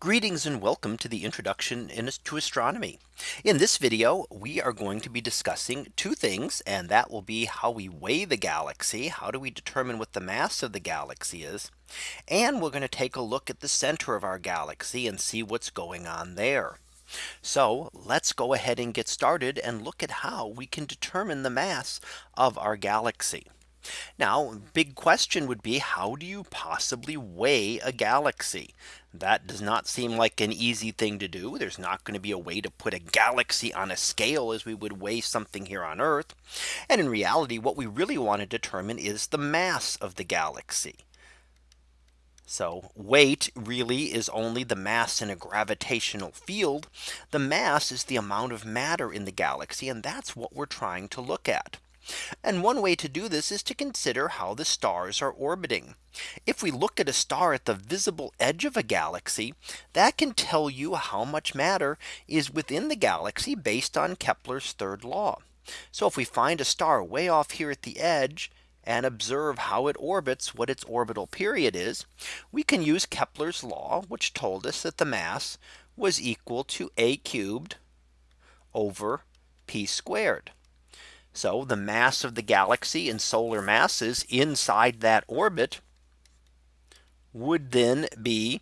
Greetings and welcome to the introduction to astronomy. In this video, we are going to be discussing two things and that will be how we weigh the galaxy. How do we determine what the mass of the galaxy is? And we're going to take a look at the center of our galaxy and see what's going on there. So let's go ahead and get started and look at how we can determine the mass of our galaxy. Now, big question would be how do you possibly weigh a galaxy? That does not seem like an easy thing to do. There's not going to be a way to put a galaxy on a scale as we would weigh something here on Earth. And in reality, what we really want to determine is the mass of the galaxy. So weight really is only the mass in a gravitational field. The mass is the amount of matter in the galaxy. And that's what we're trying to look at. And one way to do this is to consider how the stars are orbiting. If we look at a star at the visible edge of a galaxy, that can tell you how much matter is within the galaxy based on Kepler's third law. So if we find a star way off here at the edge, and observe how it orbits what its orbital period is, we can use Kepler's law, which told us that the mass was equal to a cubed over p squared. So the mass of the galaxy and solar masses inside that orbit would then be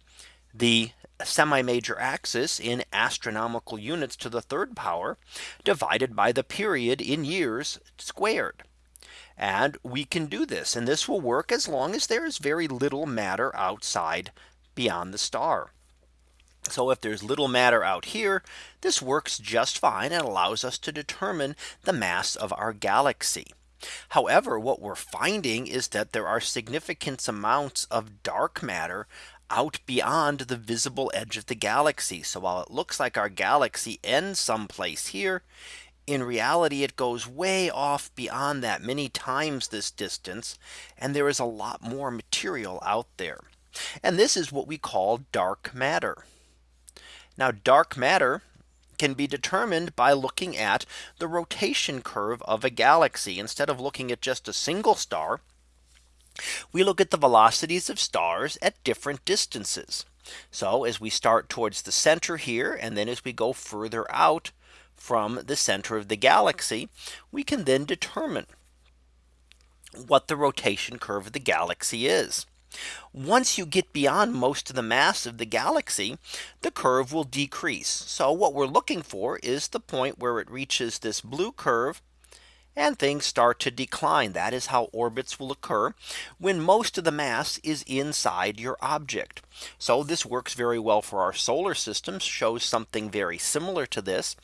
the semi major axis in astronomical units to the third power divided by the period in years squared. And we can do this and this will work as long as there is very little matter outside beyond the star. So if there's little matter out here, this works just fine and allows us to determine the mass of our galaxy. However, what we're finding is that there are significant amounts of dark matter out beyond the visible edge of the galaxy. So while it looks like our galaxy ends someplace here, in reality, it goes way off beyond that many times this distance. And there is a lot more material out there. And this is what we call dark matter. Now dark matter can be determined by looking at the rotation curve of a galaxy instead of looking at just a single star. We look at the velocities of stars at different distances. So as we start towards the center here and then as we go further out from the center of the galaxy, we can then determine what the rotation curve of the galaxy is. Once you get beyond most of the mass of the galaxy, the curve will decrease. So what we're looking for is the point where it reaches this blue curve and things start to decline. That is how orbits will occur when most of the mass is inside your object. So this works very well for our solar system shows something very similar to this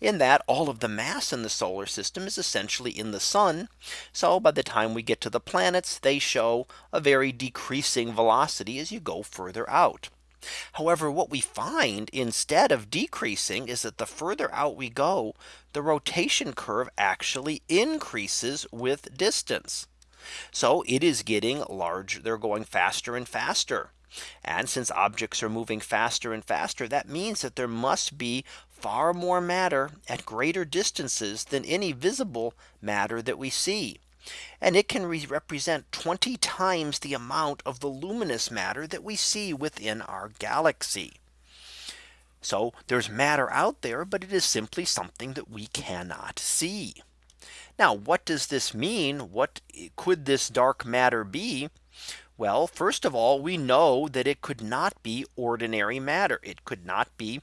in that all of the mass in the solar system is essentially in the sun. So by the time we get to the planets, they show a very decreasing velocity as you go further out. However, what we find instead of decreasing is that the further out we go, the rotation curve actually increases with distance. So it is getting large. They're going faster and faster. And since objects are moving faster and faster, that means that there must be far more matter at greater distances than any visible matter that we see. And it can represent 20 times the amount of the luminous matter that we see within our galaxy. So there's matter out there, but it is simply something that we cannot see. Now, what does this mean? What could this dark matter be? Well, first of all, we know that it could not be ordinary matter. It could not be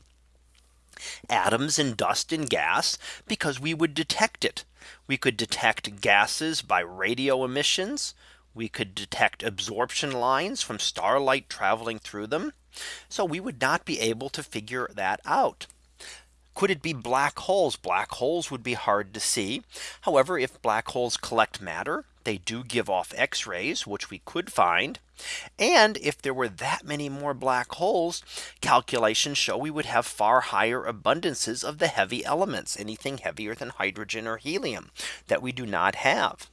atoms and dust and gas because we would detect it. We could detect gases by radio emissions. We could detect absorption lines from starlight traveling through them. So we would not be able to figure that out. Could it be black holes? Black holes would be hard to see. However, if black holes collect matter, they do give off X rays, which we could find. And if there were that many more black holes, calculations show we would have far higher abundances of the heavy elements, anything heavier than hydrogen or helium that we do not have.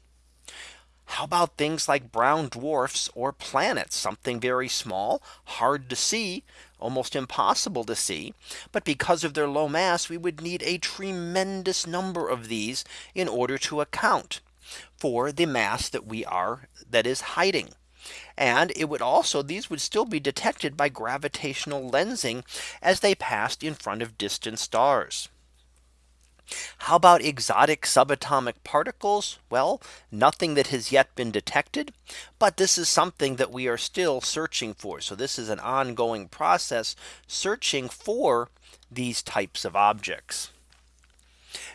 How about things like brown dwarfs or planets, something very small, hard to see, almost impossible to see. But because of their low mass, we would need a tremendous number of these in order to account for the mass that we are that is hiding. And it would also these would still be detected by gravitational lensing as they passed in front of distant stars. How about exotic subatomic particles? Well, nothing that has yet been detected. But this is something that we are still searching for. So this is an ongoing process searching for these types of objects.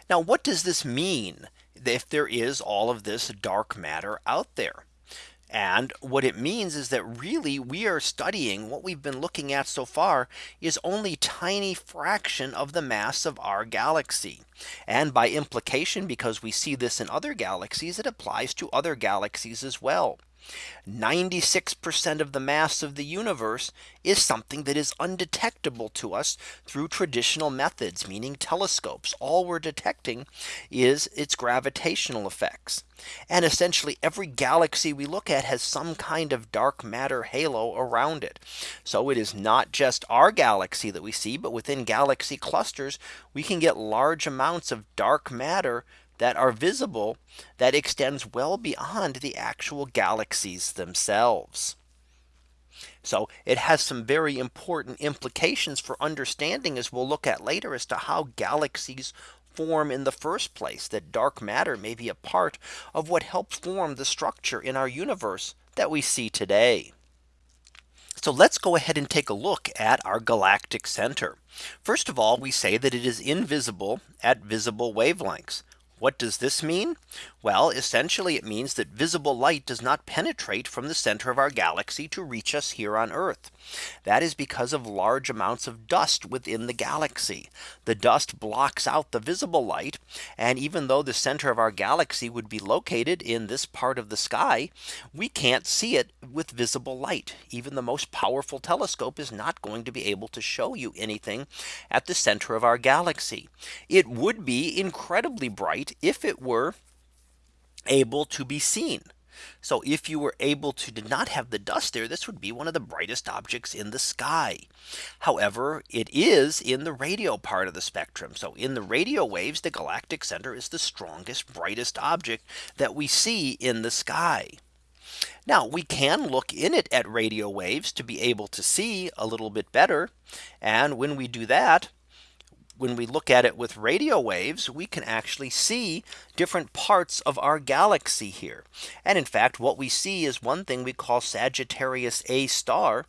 Now, what does this mean if there is all of this dark matter out there? And what it means is that really we are studying what we've been looking at so far is only tiny fraction of the mass of our galaxy. And by implication, because we see this in other galaxies, it applies to other galaxies as well. 96% of the mass of the universe is something that is undetectable to us through traditional methods, meaning telescopes. All we're detecting is its gravitational effects. And essentially every galaxy we look at has some kind of dark matter halo around it. So it is not just our galaxy that we see, but within galaxy clusters, we can get large amounts of dark matter that are visible that extends well beyond the actual galaxies themselves. So it has some very important implications for understanding as we'll look at later as to how galaxies form in the first place that dark matter may be a part of what helps form the structure in our universe that we see today. So let's go ahead and take a look at our galactic center. First of all, we say that it is invisible at visible wavelengths. What does this mean? Well, essentially it means that visible light does not penetrate from the center of our galaxy to reach us here on Earth. That is because of large amounts of dust within the galaxy. The dust blocks out the visible light. And even though the center of our galaxy would be located in this part of the sky, we can't see it with visible light. Even the most powerful telescope is not going to be able to show you anything at the center of our galaxy. It would be incredibly bright if it were able to be seen. So if you were able to did not have the dust there, this would be one of the brightest objects in the sky. However, it is in the radio part of the spectrum. So in the radio waves, the galactic center is the strongest, brightest object that we see in the sky. Now we can look in it at radio waves to be able to see a little bit better. And when we do that, when we look at it with radio waves, we can actually see different parts of our galaxy here. And in fact, what we see is one thing we call Sagittarius A star,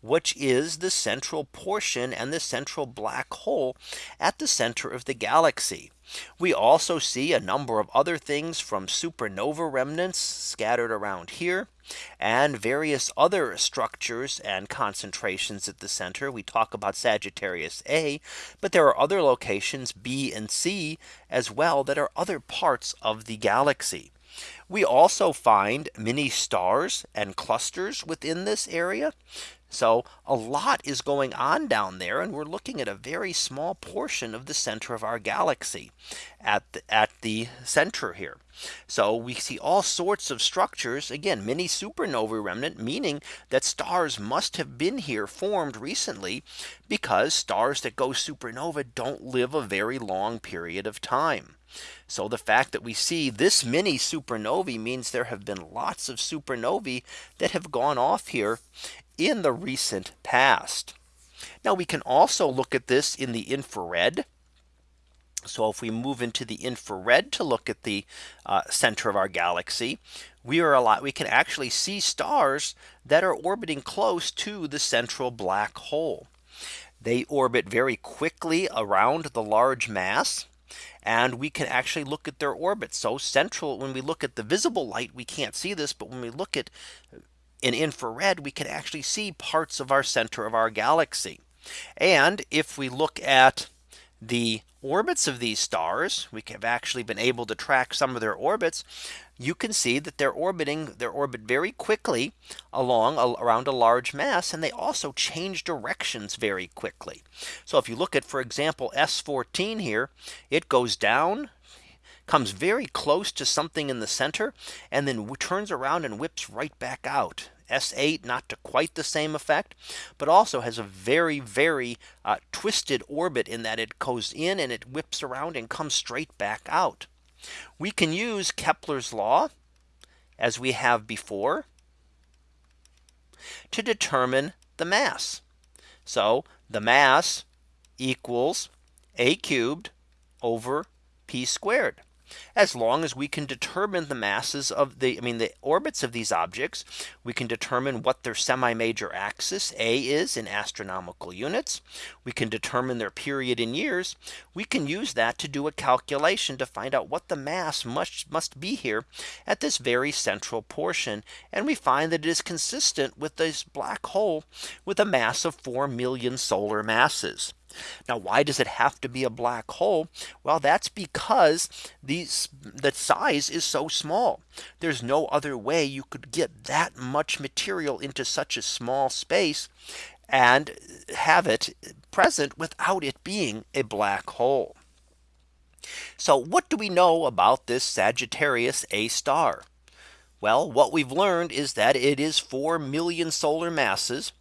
which is the central portion and the central black hole at the center of the galaxy. We also see a number of other things from supernova remnants scattered around here and various other structures and concentrations at the center. We talk about Sagittarius A, but there are other locations B and C as well that are other parts of the galaxy. We also find many stars and clusters within this area. So a lot is going on down there and we're looking at a very small portion of the center of our galaxy at the, at the center here. So we see all sorts of structures again many supernova remnant meaning that stars must have been here formed recently because stars that go supernova don't live a very long period of time. So the fact that we see this many supernovae means there have been lots of supernovae that have gone off here in the recent past. Now we can also look at this in the infrared. So if we move into the infrared to look at the uh, center of our galaxy, we are a lot we can actually see stars that are orbiting close to the central black hole. They orbit very quickly around the large mass and we can actually look at their orbits. So central when we look at the visible light, we can't see this. But when we look at in infrared, we can actually see parts of our center of our galaxy. And if we look at the orbits of these stars, we have actually been able to track some of their orbits. You can see that they're orbiting their orbit very quickly along around a large mass and they also change directions very quickly. So if you look at for example S14 here, it goes down comes very close to something in the center and then turns around and whips right back out. S8 not to quite the same effect, but also has a very, very uh, twisted orbit in that it goes in and it whips around and comes straight back out. We can use Kepler's law as we have before to determine the mass. So the mass equals a cubed over p squared as long as we can determine the masses of the I mean the orbits of these objects, we can determine what their semi major axis A is in astronomical units. We can determine their period in years. We can use that to do a calculation to find out what the mass must must be here at this very central portion. And we find that it is consistent with this black hole with a mass of 4 million solar masses. Now, why does it have to be a black hole? Well, that's because these the size is so small. There's no other way you could get that much material into such a small space and have it present without it being a black hole. So what do we know about this Sagittarius A star? Well, what we've learned is that it is 4 million solar masses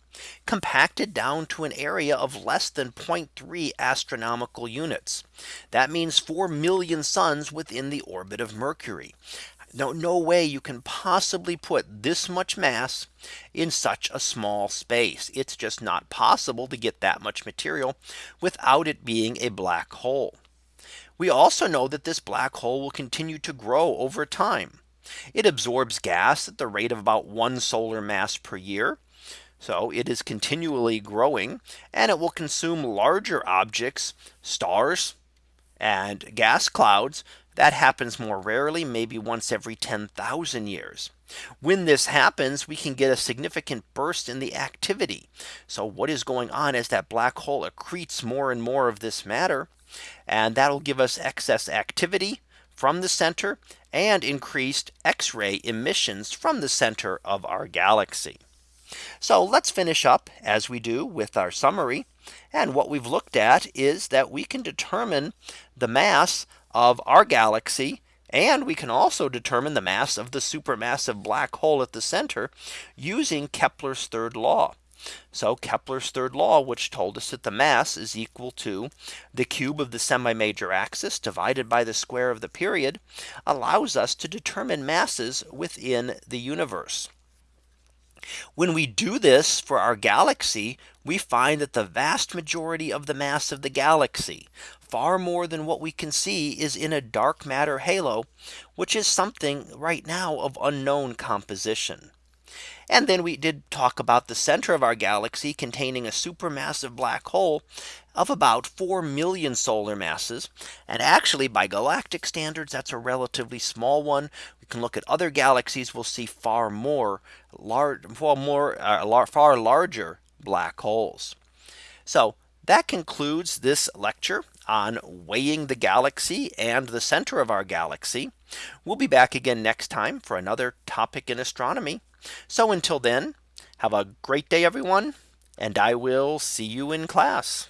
compacted down to an area of less than 0.3 astronomical units. That means 4 million suns within the orbit of Mercury. No, no way you can possibly put this much mass in such a small space. It's just not possible to get that much material without it being a black hole. We also know that this black hole will continue to grow over time. It absorbs gas at the rate of about one solar mass per year. So it is continually growing and it will consume larger objects, stars and gas clouds. That happens more rarely, maybe once every 10,000 years. When this happens, we can get a significant burst in the activity. So what is going on is that black hole accretes more and more of this matter. And that'll give us excess activity from the center and increased X-ray emissions from the center of our galaxy. So let's finish up as we do with our summary. And what we've looked at is that we can determine the mass of our galaxy and we can also determine the mass of the supermassive black hole at the center using Kepler's third law. So Kepler's third law, which told us that the mass is equal to the cube of the semi major axis divided by the square of the period allows us to determine masses within the universe. When we do this for our galaxy, we find that the vast majority of the mass of the galaxy, far more than what we can see is in a dark matter halo, which is something right now of unknown composition. And then we did talk about the center of our galaxy containing a supermassive black hole of about 4 million solar masses. And actually by galactic standards, that's a relatively small one. We can look at other galaxies, we'll see far more large, far more uh, far larger black holes. So that concludes this lecture on weighing the galaxy and the center of our galaxy. We'll be back again next time for another topic in astronomy. So until then, have a great day, everyone, and I will see you in class.